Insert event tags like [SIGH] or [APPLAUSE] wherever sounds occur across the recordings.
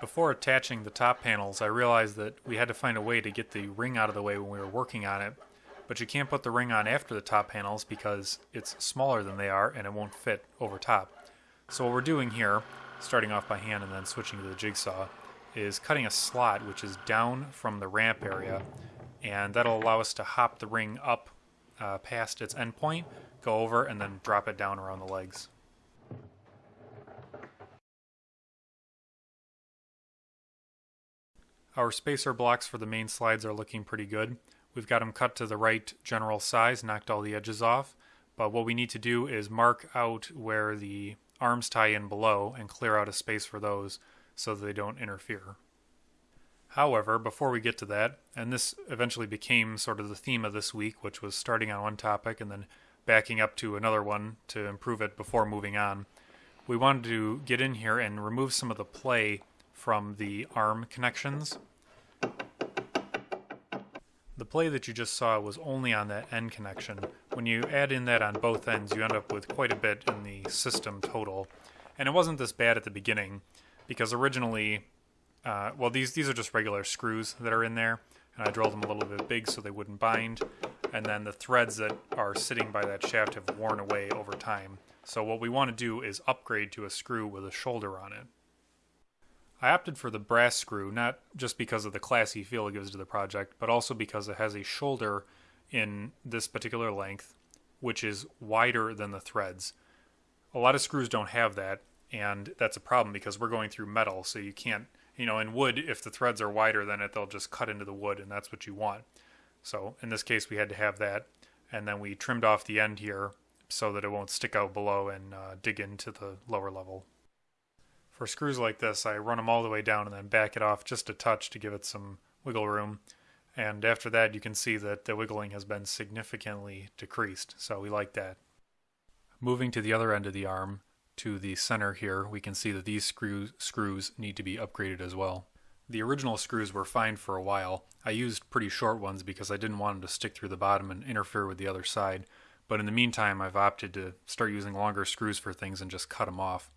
Before attaching the top panels, I realized that we had to find a way to get the ring out of the way when we were working on it, but you can't put the ring on after the top panels because it's smaller than they are and it won't fit over top. So what we're doing here, starting off by hand and then switching to the jigsaw, is cutting a slot which is down from the ramp area, and that'll allow us to hop the ring up uh, past its endpoint, go over, and then drop it down around the legs. Our spacer blocks for the main slides are looking pretty good. We've got them cut to the right general size, knocked all the edges off, but what we need to do is mark out where the arms tie in below and clear out a space for those so they don't interfere. However, before we get to that, and this eventually became sort of the theme of this week, which was starting on one topic and then backing up to another one to improve it before moving on, we wanted to get in here and remove some of the play from the arm connections the play that you just saw was only on that end connection. When you add in that on both ends, you end up with quite a bit in the system total. And it wasn't this bad at the beginning, because originally, uh, well, these, these are just regular screws that are in there, and I drilled them a little bit big so they wouldn't bind. And then the threads that are sitting by that shaft have worn away over time. So what we want to do is upgrade to a screw with a shoulder on it. I opted for the brass screw, not just because of the classy feel it gives to the project, but also because it has a shoulder in this particular length, which is wider than the threads. A lot of screws don't have that, and that's a problem because we're going through metal, so you can't, you know, in wood, if the threads are wider than it, they'll just cut into the wood, and that's what you want. So in this case, we had to have that, and then we trimmed off the end here so that it won't stick out below and uh, dig into the lower level. For screws like this, I run them all the way down and then back it off just a touch to give it some wiggle room. And after that, you can see that the wiggling has been significantly decreased, so we like that. Moving to the other end of the arm, to the center here, we can see that these screws, screws need to be upgraded as well. The original screws were fine for a while. I used pretty short ones because I didn't want them to stick through the bottom and interfere with the other side. But in the meantime, I've opted to start using longer screws for things and just cut them off.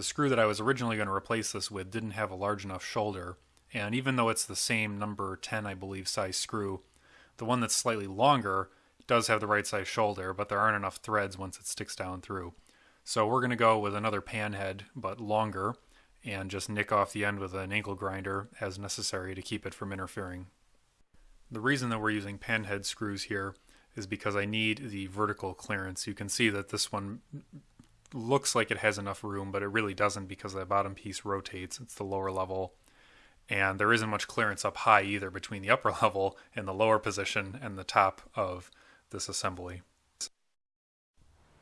The screw that I was originally going to replace this with didn't have a large enough shoulder, and even though it's the same number 10, I believe, size screw, the one that's slightly longer does have the right size shoulder, but there aren't enough threads once it sticks down through. So we're going to go with another pan head, but longer, and just nick off the end with an angle grinder as necessary to keep it from interfering. The reason that we're using pan head screws here is because I need the vertical clearance. You can see that this one looks like it has enough room, but it really doesn't because the bottom piece rotates. It's the lower level. And there isn't much clearance up high either between the upper [LAUGHS] level and the lower position and the top of this assembly.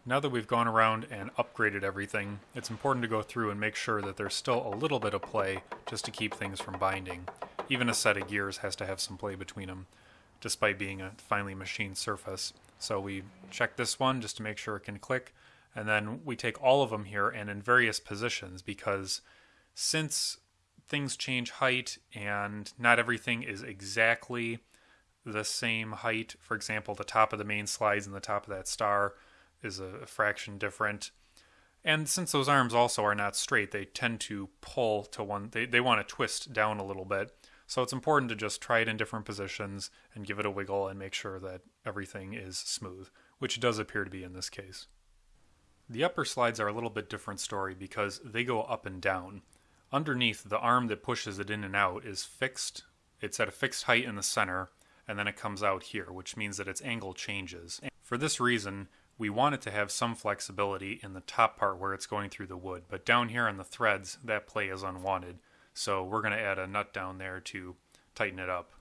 Now that we've gone around and upgraded everything, it's important to go through and make sure that there's still a little bit of play just to keep things from binding. Even a set of gears has to have some play between them, despite being a finely machined surface. So we check this one just to make sure it can click, and then we take all of them here and in various positions because since things change height and not everything is exactly the same height, for example, the top of the main slides and the top of that star is a fraction different. And since those arms also are not straight, they tend to pull to one, they, they want to twist down a little bit. So it's important to just try it in different positions and give it a wiggle and make sure that everything is smooth, which does appear to be in this case. The upper slides are a little bit different story because they go up and down. Underneath, the arm that pushes it in and out is fixed. It's at a fixed height in the center, and then it comes out here, which means that its angle changes. For this reason, we want it to have some flexibility in the top part where it's going through the wood, but down here on the threads, that play is unwanted. So we're going to add a nut down there to tighten it up.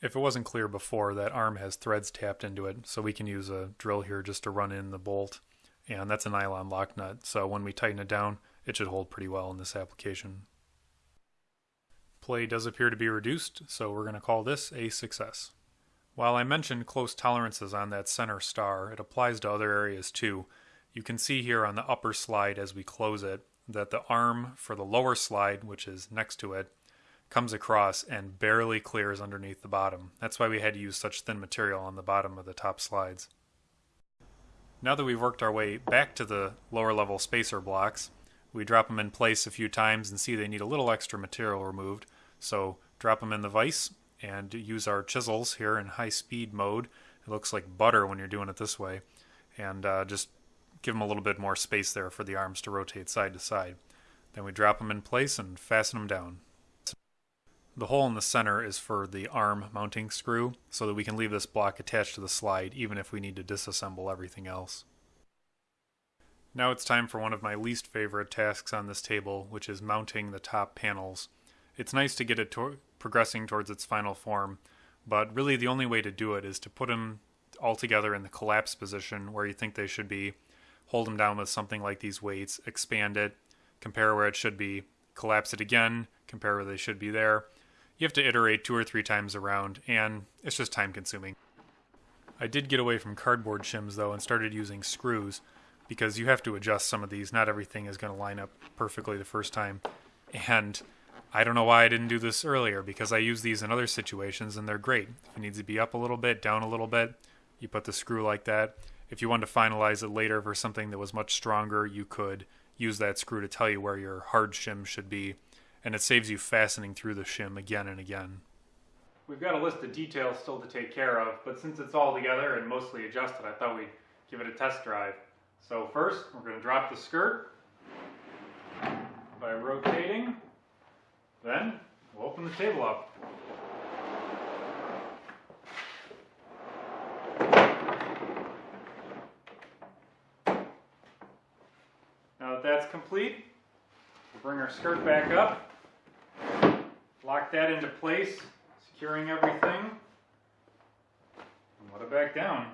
If it wasn't clear before, that arm has threads tapped into it, so we can use a drill here just to run in the bolt and that's a nylon lock nut. So when we tighten it down, it should hold pretty well in this application. Play does appear to be reduced, so we're going to call this a success. While I mentioned close tolerances on that center star, it applies to other areas too. You can see here on the upper slide as we close it that the arm for the lower slide, which is next to it, comes across and barely clears underneath the bottom. That's why we had to use such thin material on the bottom of the top slides. Now that we've worked our way back to the lower level spacer blocks, We drop them in place a few times and see they need a little extra material removed. So drop them in the vise and use our chisels here in high speed mode. It looks like butter when you're doing it this way. And uh, just give them a little bit more space there for the arms to rotate side to side. Then we drop them in place and fasten them down. The hole in the center is for the arm mounting screw so that we can leave this block attached to the slide even if we need to disassemble everything else. Now it's time for one of my least favorite tasks on this table, which is mounting the top panels. It's nice to get it to progressing towards its final form, but really the only way to do it is to put them all together in the collapse position where you think they should be, hold them down with something like these weights, expand it, compare where it should be, collapse it again, compare where they should be there. You have to iterate two or three times around, and it's just time consuming. I did get away from cardboard shims though and started using screws because you have to adjust some of these. Not everything is going to line up perfectly the first time. And I don't know why I didn't do this earlier because I use these in other situations and they're great. If it needs to be up a little bit, down a little bit, you put the screw like that. If you want to finalize it later for something that was much stronger, you could use that screw to tell you where your hard shim should be. And it saves you fastening through the shim again and again. We've got a list of details still to take care of, but since it's all together and mostly adjusted, I thought we'd give it a test drive. So first, we're going to drop the skirt by rotating. Then, we'll open the table up. Now that that's complete, we'll bring our skirt back up, lock that into place, securing everything, and let it back down.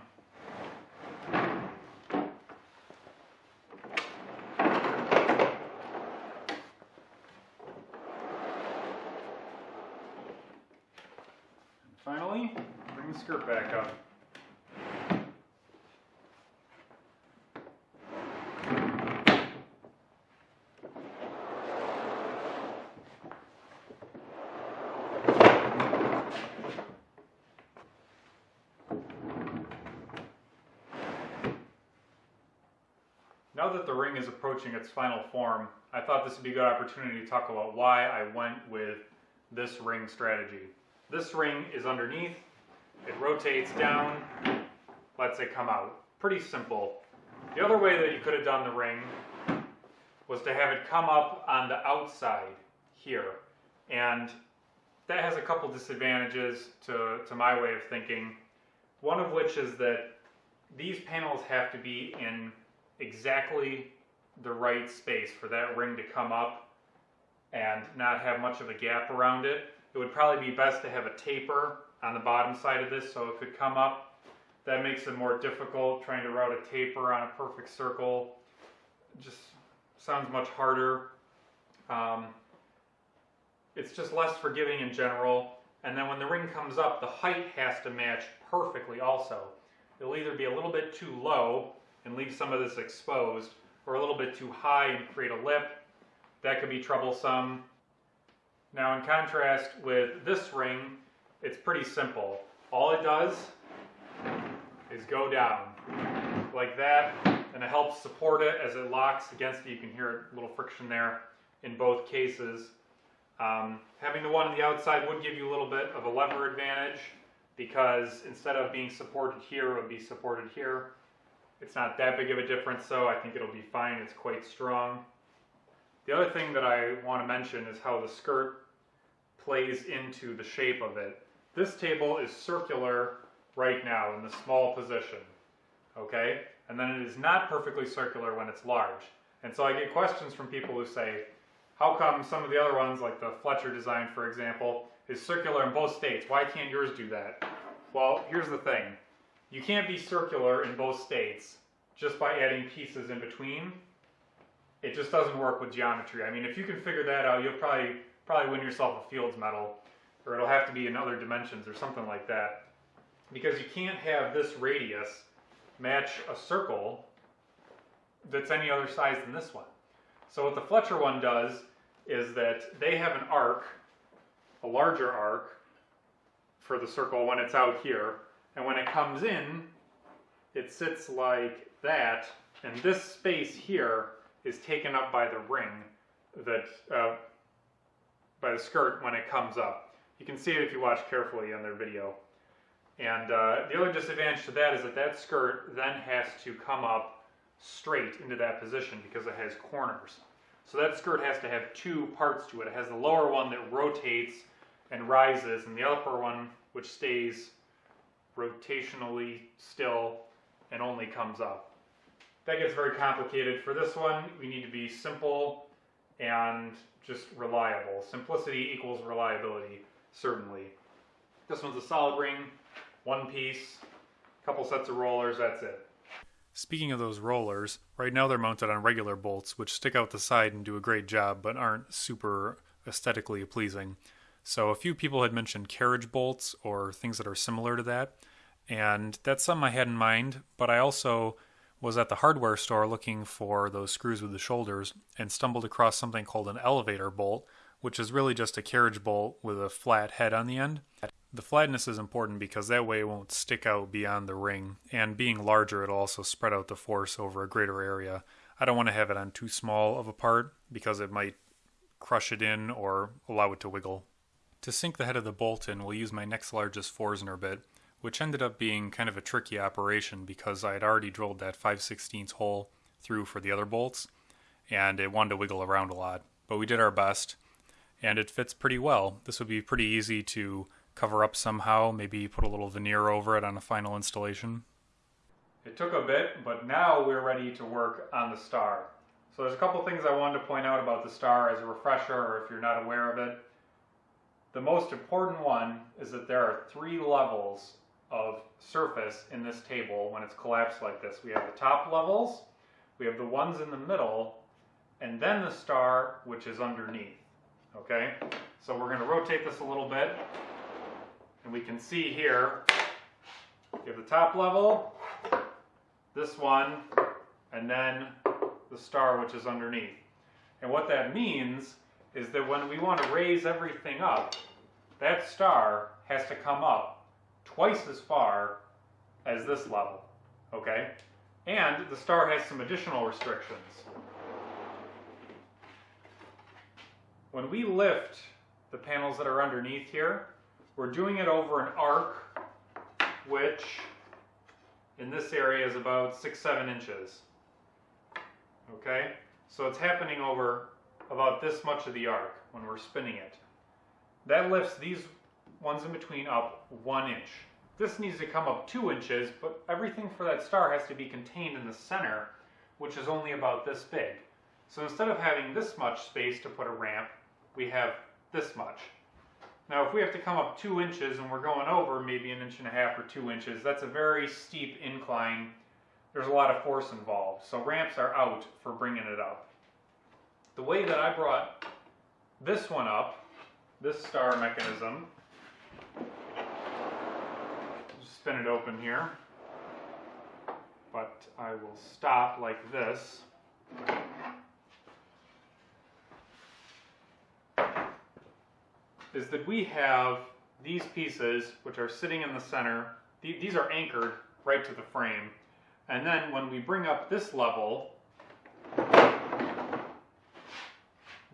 Finally, bring the skirt back up. Now that the ring is approaching its final form, I thought this would be a good opportunity to talk about why I went with this ring strategy. This ring is underneath, it rotates down, lets it come out. Pretty simple. The other way that you could have done the ring was to have it come up on the outside here. And that has a couple disadvantages to, to my way of thinking. One of which is that these panels have to be in exactly the right space for that ring to come up and not have much of a gap around it. It would probably be best to have a taper on the bottom side of this so if it come up. That makes it more difficult trying to route a taper on a perfect circle. Just sounds much harder. Um, it's just less forgiving in general. And then when the ring comes up, the height has to match perfectly also. It'll either be a little bit too low and leave some of this exposed, or a little bit too high and create a lip. That could be troublesome. Now in contrast with this ring, it's pretty simple. All it does is go down like that and it helps support it as it locks against it. You can hear a little friction there in both cases. Um, having the one on the outside would give you a little bit of a lever advantage because instead of being supported here, it would be supported here. It's not that big of a difference though. I think it'll be fine. It's quite strong. The other thing that I want to mention is how the skirt plays into the shape of it. This table is circular right now in the small position, okay? And then it is not perfectly circular when it's large. And so I get questions from people who say, how come some of the other ones, like the Fletcher design, for example, is circular in both states? Why can't yours do that? Well, here's the thing. You can't be circular in both states just by adding pieces in between it just doesn't work with geometry. I mean, if you can figure that out, you'll probably probably win yourself a Fields medal, or it'll have to be in other dimensions or something like that. Because you can't have this radius match a circle that's any other size than this one. So what the Fletcher one does is that they have an arc, a larger arc, for the circle when it's out here, and when it comes in, it sits like that, and this space here is taken up by the ring that uh, by the skirt when it comes up. You can see it if you watch carefully on their video. And uh, the other disadvantage to that is that that skirt then has to come up straight into that position because it has corners. So that skirt has to have two parts to it. It has the lower one that rotates and rises, and the upper one which stays rotationally still and only comes up. That gets very complicated. For this one, we need to be simple and just reliable. Simplicity equals reliability, certainly. This one's a solid ring, one piece, couple sets of rollers, that's it. Speaking of those rollers, right now they're mounted on regular bolts, which stick out the side and do a great job, but aren't super aesthetically pleasing. So a few people had mentioned carriage bolts or things that are similar to that, and that's something I had in mind, but I also was at the hardware store looking for those screws with the shoulders and stumbled across something called an elevator bolt, which is really just a carriage bolt with a flat head on the end. The flatness is important because that way it won't stick out beyond the ring, and being larger, it'll also spread out the force over a greater area. I don't want to have it on too small of a part because it might crush it in or allow it to wiggle. To sink the head of the bolt in, we'll use my next largest Forstner bit, which ended up being kind of a tricky operation because I had already drilled that 5 16 hole through for the other bolts, and it wanted to wiggle around a lot. But we did our best, and it fits pretty well. This would be pretty easy to cover up somehow, maybe put a little veneer over it on a final installation. It took a bit, but now we're ready to work on the star. So there's a couple things I wanted to point out about the star as a refresher, or if you're not aware of it. The most important one is that there are three levels of surface in this table when it's collapsed like this. We have the top levels, we have the ones in the middle, and then the star, which is underneath. Okay, so we're going to rotate this a little bit, and we can see here, you have the top level, this one, and then the star, which is underneath. And what that means is that when we want to raise everything up, that star has to come up twice as far as this level, okay? And the star has some additional restrictions. When we lift the panels that are underneath here, we're doing it over an arc, which in this area is about six, seven inches. Okay? So it's happening over about this much of the arc when we're spinning it. That lifts these ones in between up one inch. This needs to come up two inches, but everything for that star has to be contained in the center, which is only about this big. So instead of having this much space to put a ramp, we have this much. Now if we have to come up two inches and we're going over maybe an inch and a half or two inches, that's a very steep incline. There's a lot of force involved. So ramps are out for bringing it up. The way that I brought this one up, this star mechanism, spin it open here, but I will stop like this. Is that we have these pieces which are sitting in the center. These are anchored right to the frame. And then when we bring up this level,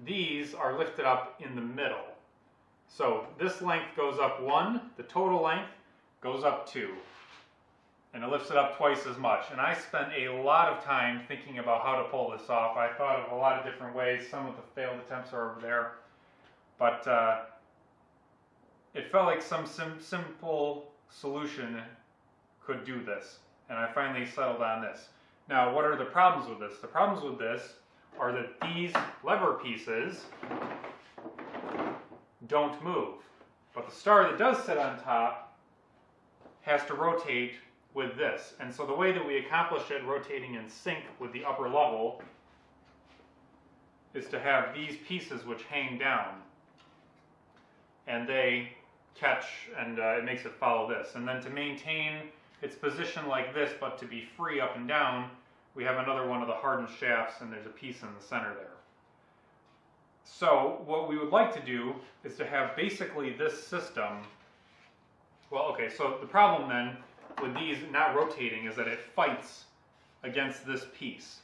these are lifted up in the middle. So this length goes up one, the total length, goes up two, and it lifts it up twice as much. And I spent a lot of time thinking about how to pull this off. I thought of a lot of different ways. Some of the failed attempts are over there. But uh, it felt like some sim simple solution could do this. And I finally settled on this. Now, what are the problems with this? The problems with this are that these lever pieces don't move. But the star that does sit on top has to rotate with this. And so the way that we accomplish it rotating in sync with the upper level is to have these pieces which hang down and they catch and uh, it makes it follow this. And then to maintain its position like this but to be free up and down, we have another one of the hardened shafts and there's a piece in the center there. So what we would like to do is to have basically this system well, okay, so the problem then with these not rotating is that it fights against this piece.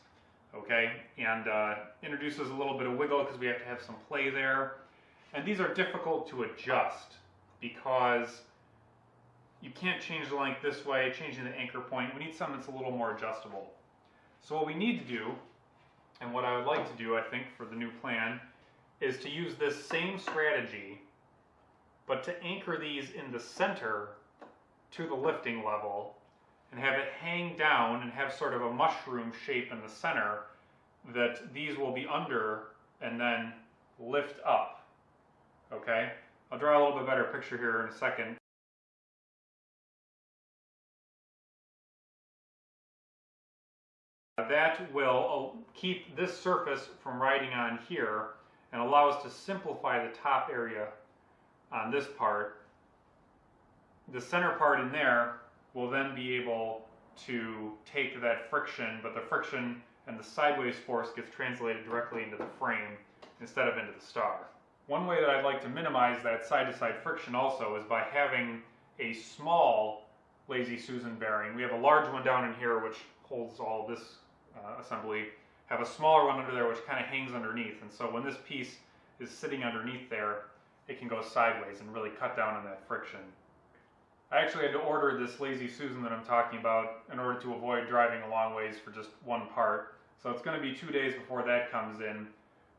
okay? And uh, introduces a little bit of wiggle because we have to have some play there. And these are difficult to adjust because you can't change the length this way, changing the anchor point. We need something that's a little more adjustable. So what we need to do, and what I would like to do, I think, for the new plan, is to use this same strategy, but to anchor these in the center to the lifting level and have it hang down and have sort of a mushroom shape in the center that these will be under and then lift up. Okay? I'll draw a little bit better picture here in a second. That will uh, keep this surface from riding on here and allow us to simplify the top area on this part. The center part in there will then be able to take that friction, but the friction and the sideways force gets translated directly into the frame instead of into the star. One way that I'd like to minimize that side-to-side -side friction also is by having a small Lazy Susan bearing. We have a large one down in here which holds all this uh, assembly, have a smaller one under there which kind of hangs underneath. And so when this piece is sitting underneath there, it can go sideways and really cut down on that friction. I actually had to order this Lazy Susan that I'm talking about in order to avoid driving a long ways for just one part. So it's going to be two days before that comes in,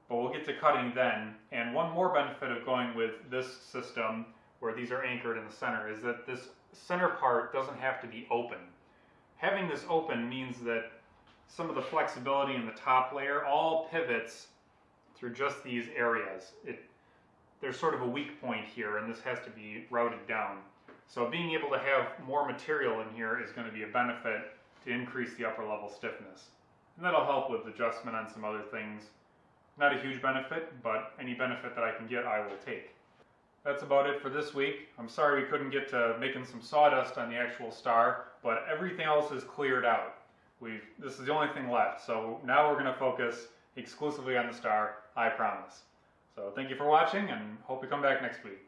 but we'll get to cutting then. And one more benefit of going with this system, where these are anchored in the center, is that this center part doesn't have to be open. Having this open means that some of the flexibility in the top layer all pivots through just these areas. It, there's sort of a weak point here, and this has to be routed down. So being able to have more material in here is going to be a benefit to increase the upper level stiffness. And that'll help with adjustment on some other things. Not a huge benefit, but any benefit that I can get, I will take. That's about it for this week. I'm sorry we couldn't get to making some sawdust on the actual star, but everything else is cleared out. We've, this is the only thing left, so now we're going to focus exclusively on the star, I promise. So thank you for watching, and hope you come back next week.